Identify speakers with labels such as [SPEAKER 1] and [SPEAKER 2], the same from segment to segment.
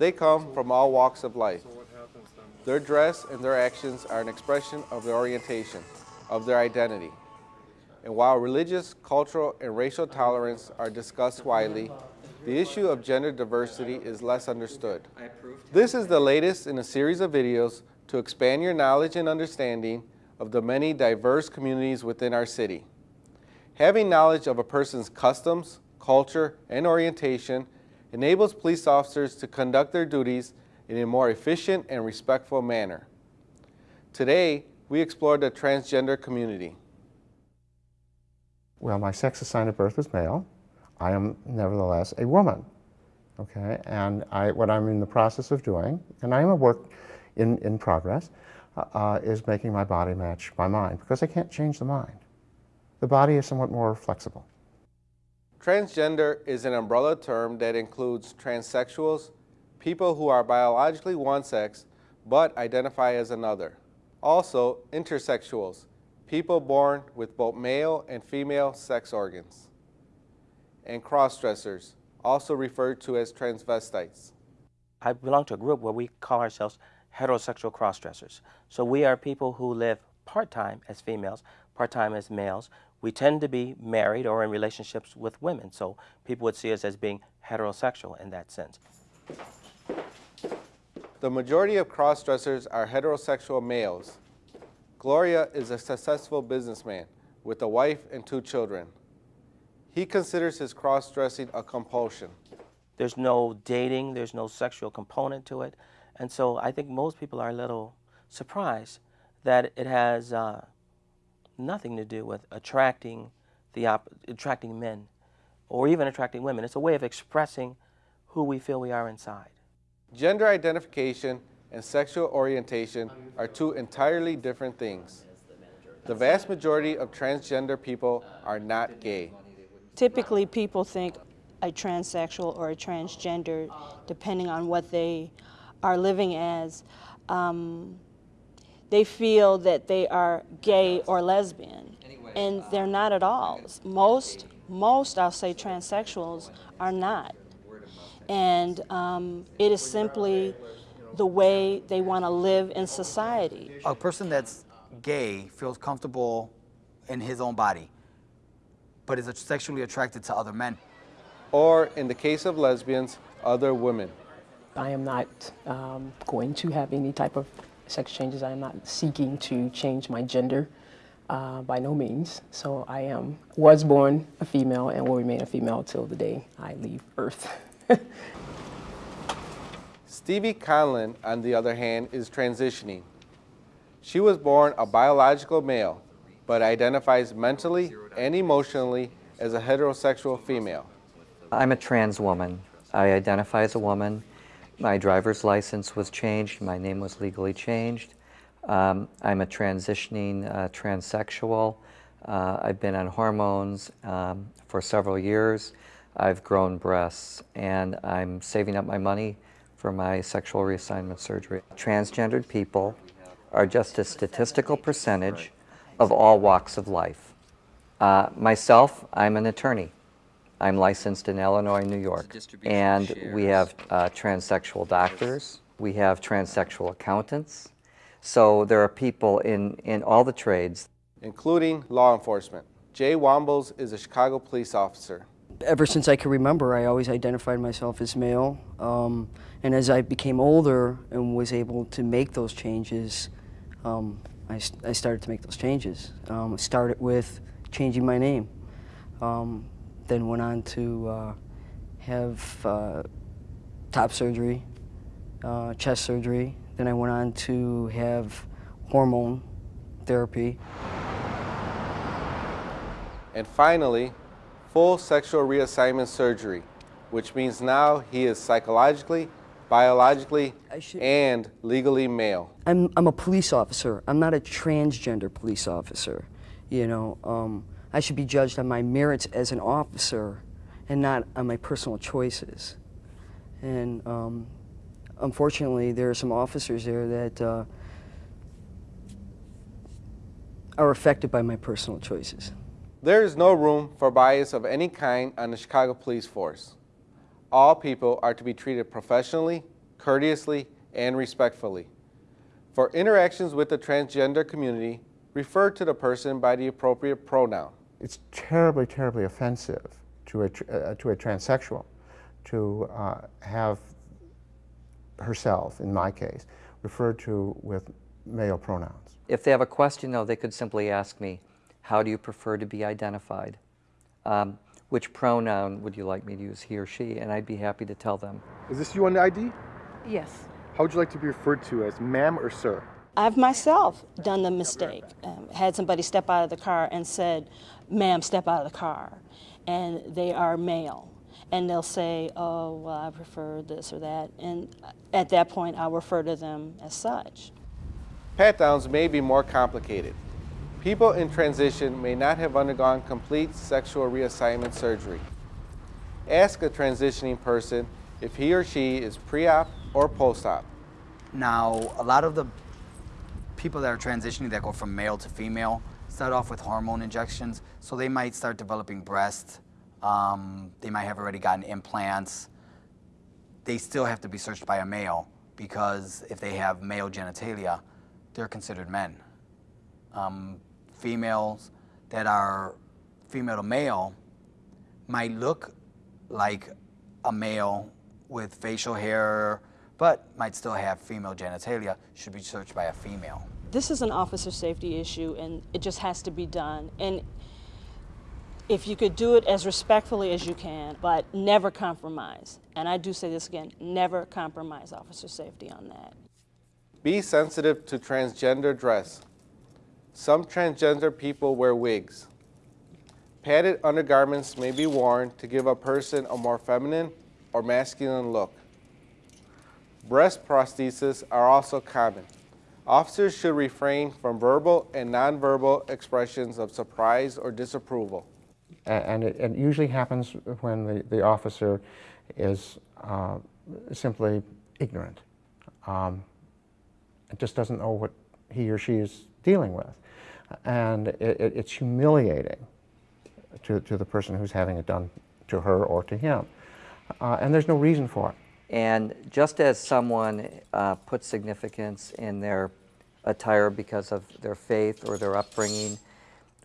[SPEAKER 1] They come from all walks of life. Their dress and their actions are an expression of their orientation, of their identity. And while religious, cultural, and racial tolerance are discussed widely, the issue of gender diversity is less understood. This is the latest in a series of videos to expand your knowledge and understanding of the many diverse communities within our city. Having knowledge of a person's customs, culture, and orientation enables police officers to conduct their duties in a more efficient and respectful manner. Today, we explore the transgender community.
[SPEAKER 2] Well, my sex assigned at birth was male. I am nevertheless a woman, okay? And I, what I'm in the process of doing, and I am a work in, in progress, uh, uh, is making my body match my mind, because I can't change the mind. The body is somewhat more flexible.
[SPEAKER 1] Transgender is an umbrella term that includes transsexuals, people who are biologically one sex but identify as another. Also, intersexuals, people born with both male and female sex organs. And cross-dressers, also referred to as transvestites.
[SPEAKER 3] I belong to a group where we call ourselves heterosexual cross-dressers. So we are people who live part-time as females, part-time as males. We tend to be married or in relationships with women, so people would see us as being heterosexual in that sense.
[SPEAKER 1] The majority of cross-dressers are heterosexual males. Gloria is a successful businessman with a wife and two children. He considers his cross-dressing a compulsion.
[SPEAKER 3] There's no dating, there's no sexual component to it, and so I think most people are a little surprised that it has uh, nothing to do with attracting the attracting men or even attracting women. It's a way of expressing who we feel we are inside.
[SPEAKER 1] Gender identification and sexual orientation are two entirely different things. The vast majority of transgender people are not gay.
[SPEAKER 4] Typically people think a transsexual or a transgender, depending on what they are living as, um, they feel that they are gay or lesbian, and they're not at all. Most, most, I'll say, transsexuals are not. And um, it is simply the way they want to live in society.
[SPEAKER 5] A person that's gay feels comfortable in his own body, but is sexually attracted to other men.
[SPEAKER 1] Or, in the case of lesbians, other women.
[SPEAKER 6] I am not um, going to have any type of sex changes. I am not seeking to change my gender uh, by no means. So I am, was born a female and will remain a female till the day I leave Earth.
[SPEAKER 1] Stevie Conlon, on the other hand, is transitioning. She was born a biological male, but identifies mentally and emotionally as a heterosexual female.
[SPEAKER 7] I'm a trans woman. I identify as a woman. My driver's license was changed. My name was legally changed. Um, I'm a transitioning uh, transsexual. Uh, I've been on hormones um, for several years. I've grown breasts, and I'm saving up my money for my sexual reassignment surgery. Transgendered people are just a statistical percentage of all walks of life. Uh, myself, I'm an attorney. I'm licensed in Illinois, New York. And we have uh, transsexual doctors. We have transsexual accountants. So there are people in, in all the trades.
[SPEAKER 1] Including law enforcement. Jay Wombles is a Chicago police officer.
[SPEAKER 8] Ever since I can remember, I always identified myself as male. Um, and as I became older and was able to make those changes, um, I, I, started to make those changes. Um, started with changing my name. Um, then went on to uh, have uh, top surgery, uh, chest surgery. Then I went on to have hormone therapy.
[SPEAKER 1] And finally, full sexual reassignment surgery, which means now he is psychologically, biologically, and legally male.
[SPEAKER 8] I'm, I'm a police officer. I'm not a transgender police officer, you know. Um, I should be judged on my merits as an officer and not on my personal choices. And um, unfortunately, there are some officers there that uh, are affected by my personal choices.
[SPEAKER 1] There is no room for bias of any kind on the Chicago Police Force. All people are to be treated professionally, courteously, and respectfully. For interactions with the transgender community, refer to the person by the appropriate pronoun.
[SPEAKER 2] It's terribly, terribly offensive to a, tr- uh, to a transsexual to uh, have herself, in my case, referred to with male pronouns.
[SPEAKER 7] If they have a question, though, they could simply ask me, how do you prefer to be identified? Um, which pronoun would you like me to use, he or she? And I'd be happy to tell them.
[SPEAKER 9] Is this you on the ID?
[SPEAKER 10] Yes.
[SPEAKER 9] How would you like to be referred to as ma'am or sir?
[SPEAKER 4] I've myself done the mistake. Um, had somebody step out of the car and said, "Ma'am, step out of the car," and they are male, and they'll say, "Oh, well, I prefer this or that," and at that point, I'll refer to them as such.
[SPEAKER 1] Pat downs may be more complicated. People in transition may not have undergone complete sexual reassignment surgery. Ask a transitioning person if he or she is pre-op or post-op.
[SPEAKER 5] Now, a lot of the people that are transitioning that go from male to female start off with hormone injections, so they might start developing breasts. Um, they might have already gotten implants. They still have to be searched by a male because if they have male genitalia, they're considered men. Um, females that are female to male might look like a male with facial hair, but might still have female genitalia, should be searched by a female.
[SPEAKER 4] This is an officer safety issue, and it just has to be done. And if you could do it as respectfully as you can, but never compromise. And I do say this again, never compromise officer safety on that.
[SPEAKER 1] Be sensitive to transgender dress. Some transgender people wear wigs. Padded undergarments may be worn to give a person a more feminine or masculine look. Breast prostheses are also common. Officers should refrain from verbal and nonverbal expressions of surprise or disapproval.
[SPEAKER 2] And it, it usually happens when the, the officer is uh, simply ignorant. Um, just doesn't know what he or she is dealing with. And it, it, it's humiliating to, to the person who's having it done to her or to him. Uh, and there's no reason for it.
[SPEAKER 7] And just as someone uh, puts significance in their attire because of their faith or their upbringing,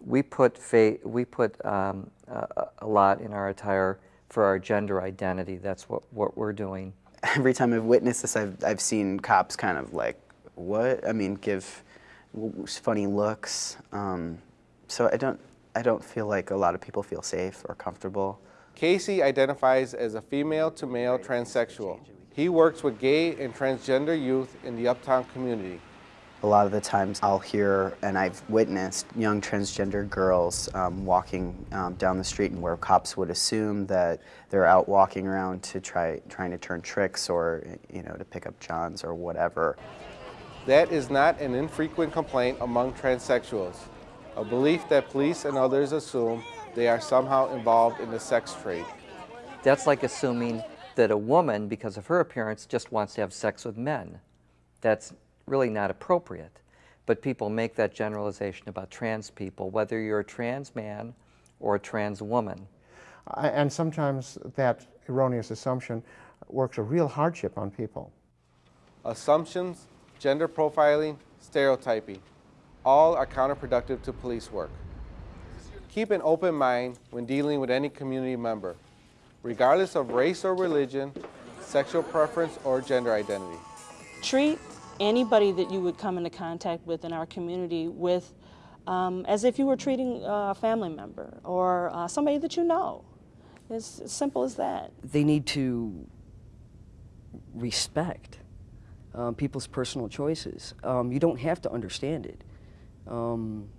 [SPEAKER 7] we put faith, we put um, a, a lot in our attire for our gender identity. That's what, what we're doing.
[SPEAKER 11] every time I've witnessed this, I've, I've seen cops kind of like, what? I mean, give funny looks. Um, so I don't, I don't feel like a lot of people feel safe or comfortable.
[SPEAKER 1] Casey identifies as a female to male transsexual. He works with gay and transgender youth in the Uptown community.
[SPEAKER 11] A lot of the times I'll hear, and I've witnessed, young transgender girls um, walking um, down the street and where cops would assume that they're out walking around to try, trying to turn tricks or, you know, to pick up johns or whatever.
[SPEAKER 1] That is not an infrequent complaint among transsexuals, a belief that police and others assume they are somehow involved in the sex trade.
[SPEAKER 7] That's like assuming that a woman, because of her appearance, just wants to have sex with men. That's really not appropriate. But people make that generalization about trans people, whether you're a trans man or a trans woman.
[SPEAKER 2] And sometimes that erroneous assumption works a real hardship on people.
[SPEAKER 1] Assumptions, gender profiling, stereotyping, all are counterproductive to police work. Keep an open mind when dealing with any community member, regardless of race or religion, sexual preference, or gender identity.
[SPEAKER 4] Treat anybody that you would come into contact with in our community with um, as if you were treating a family member or uh, somebody that you know. It's as simple as that.
[SPEAKER 8] They need to respect um, people's personal choices. Um, you don't have to understand it um,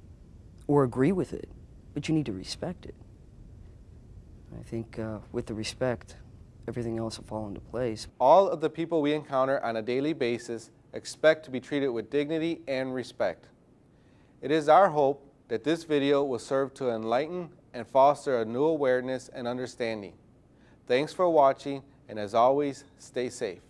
[SPEAKER 8] or agree with it, but you need to respect it. I think uh, with the respect, everything else will fall into place.
[SPEAKER 1] All of the people we encounter on a daily basis expect to be treated with dignity and respect. It is our hope that this video will serve to enlighten and foster a new awareness and understanding. Thanks for watching, and as always, stay safe.